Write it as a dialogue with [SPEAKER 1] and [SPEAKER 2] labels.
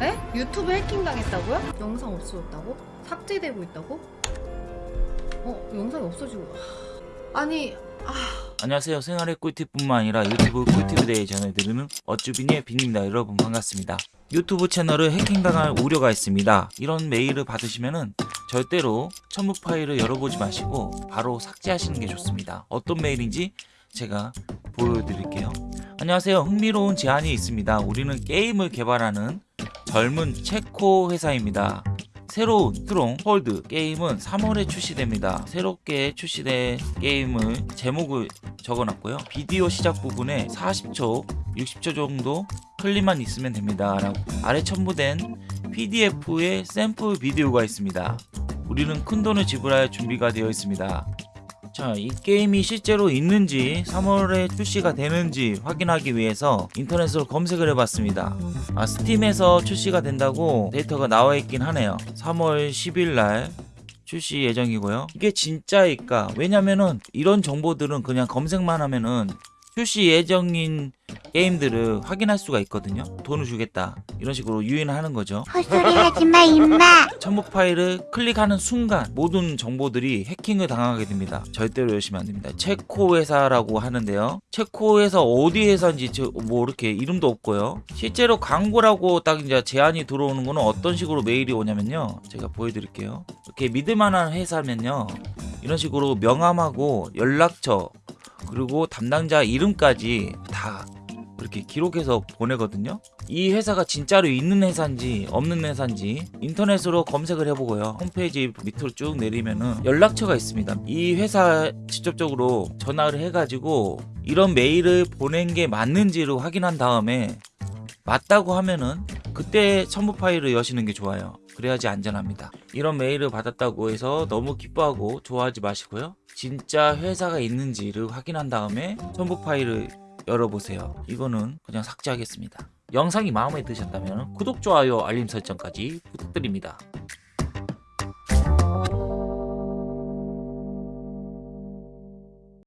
[SPEAKER 1] 에? 유튜브 해킹 당했다고요? 영상 없어졌다고? 삭제되고 있다고? 어 영상이 없어지고 하... 아니
[SPEAKER 2] 안녕하세요. 생활의 꿀팁뿐만 아니라 유튜브 꿀팁에 대해 전해드리는 어쭈비니의 빈입니다. 여러분 반갑습니다. 유튜브 채널을 해킹당할 우려가 있습니다. 이런 메일을 받으시면은 절대로 첨부 파일을 열어보지 마시고 바로 삭제하시는 게 좋습니다. 어떤 메일인지 제가 보여드릴게요. 안녕하세요. 흥미로운 제안이 있습니다. 우리는 게임을 개발하는 젊은 체코 회사입니다. 새로운 Stronghold 게임은 3월에 출시됩니다. 새롭게 출시된 게임을 제목을 적어놨고요. 비디오 시작 부분에 40초, 60초 정도 클립만 있으면 됩니다. 라고 아래 첨부된 PDF의 샘플 비디오가 있습니다. 우리는 큰 돈을 지불할 준비가 되어 있습니다. 자, 이 게임이 실제로 있는지 3월에 출시가 되는지 확인하기 위해서 인터넷으로 검색을 해봤습니다. 아, 스팀에서 출시가 된다고 데이터가 나와 있긴 하네요. 3월 10일 날 출시 예정이고요. 이게 진짜일까? 왜냐면은 이런 정보들은 그냥 검색만 하면은 출시 예정인 게임들을 확인할 수가 있거든요. 돈을 주겠다. 이런 식으로 유인하는 거죠.
[SPEAKER 3] 헛소리 하지마 임마
[SPEAKER 2] 첨부 파일을 클릭하는 순간 모든 정보들이 해킹을 당하게 됩니다. 절대로 열시면 안 됩니다. 체코 회사라고 하는데요. 체코 회사 어디 회사인지 저- 뭐 이렇게 이름도 없고요. 실제로 광고라고 딱 이제 제안이 들어오는 거는 어떤 식으로 메일이 오냐면요. 제가 보여드릴게요. 이렇게 믿을만한 회사면요. 이런 식으로 명함하고 연락처 그리고 담당자 이름까지 다 이렇게 기록해서 보내거든요. 이 회사가 진짜로 있는 회사인지 없는 회사인지 인터넷으로 검색을 해보고요. 홈페이지 밑으로 쭉 내리면은 연락처가 있습니다. 이 회사 직접적으로 전화를 해가지고 이런 메일을 보낸 게 맞는지를 확인한 다음에 맞다고 하면은 그때 첨부 파일을 여시는 게 좋아요. 그래야지 안전합니다. 이런 메일을 받았다고 해서 너무 기뻐하고 좋아하지 마시고요. 진짜 회사가 있는지를 확인한 다음에 첨부 파일을 열어보세요. 이거는 그냥 삭제하겠습니다. 영상이 마음에 드셨다면 구독, 좋아요, 알림 설정까지 부탁드립니다.